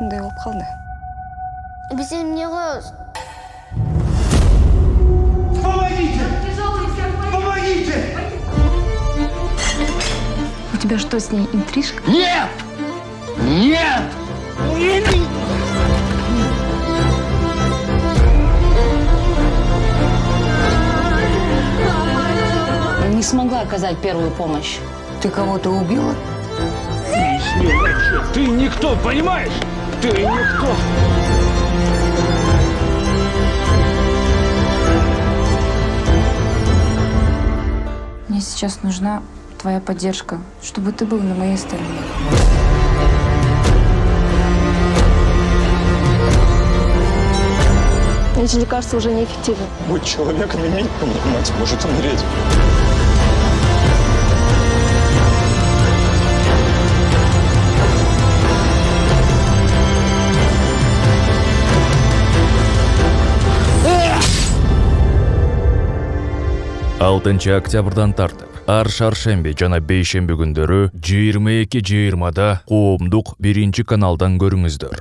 ушундай болуп калды Биз эмне кылабыз? Помогите! Помогите! у тебя что с ней интрижка Нет! Нет! Не смогла оказать первую помощь. ты кого-то убила Ты никто, понимаешь? Ты никто. Мне сейчас нужна твоя поддержка, чтобы ты был на моей стороне. эти лекарства уже неэффективны Будь человеком, имей мать может умереть. Алтынчы октябрдан тартып ар шаршемби жана бейшемби күндөрү жыйырма эки жыйырмада коомдук биринчи каналдан көрүңүздөр